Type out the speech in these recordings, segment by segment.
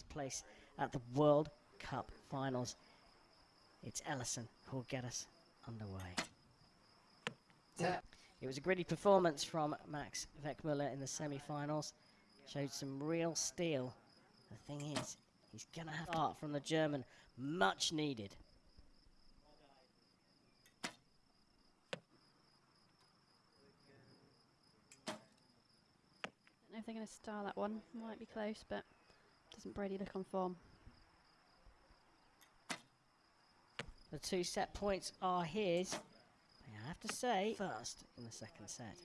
place at the World Cup Finals. It's Ellison who will get us underway. It was a gritty performance from Max Weckmuller in the semi-finals. Showed some real steel. The thing is, he's going to have start from the German. Much needed. I don't know if they're going to star that one. Might be close, but doesn't Brady look on form? The two set points are his. I have to say, first in the second set.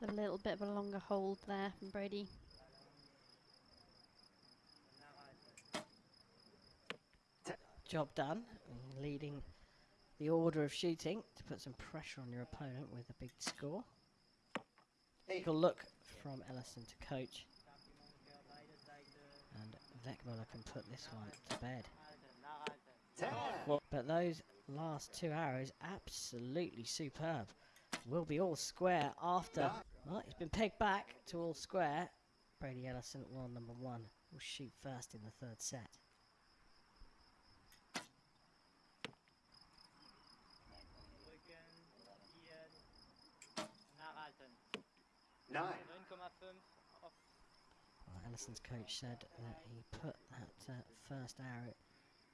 It's a little bit of a longer hold there from Brady. Job done, mm-hmm. leading the order of shooting to put some pressure on your opponent with a big score. Take a look from Ellison to coach. And Weckmuller can put this one to bed. But those last two arrows, absolutely superb. Will be all square after. Well, it's been pegged back to all square. Brady Ellison world number one will shoot first in the third set. Nine. Well, Ellison's coach said that he put that uh, first arrow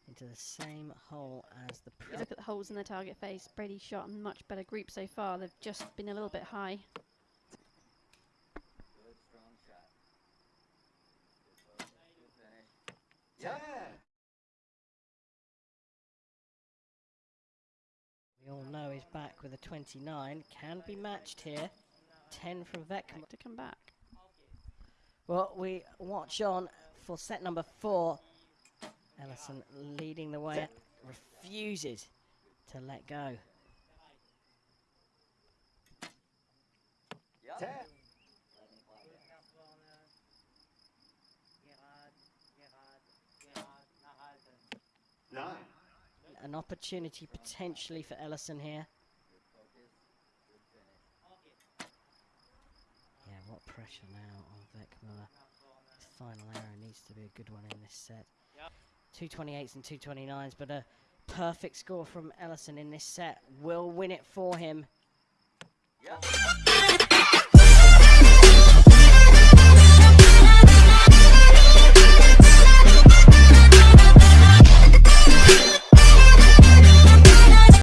into the same hole as the If look at the holes in the target face. Brady shot a much better group so far. They've just been a little bit high. Ten. we all know he's back with a 29. Can be matched here. 10 from Weckmuller. To come back. Well, we watch on for set number four. Ellison leading the way, refuses to let go. Ten. Nine. An opportunity potentially for Ellison here. Yeah, what pressure now on Weckmuller. His final arrow needs to be a good one in this set. 228s and 229s, but a perfect score from Ellison in this set will win it for him. Yep.